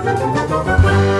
Música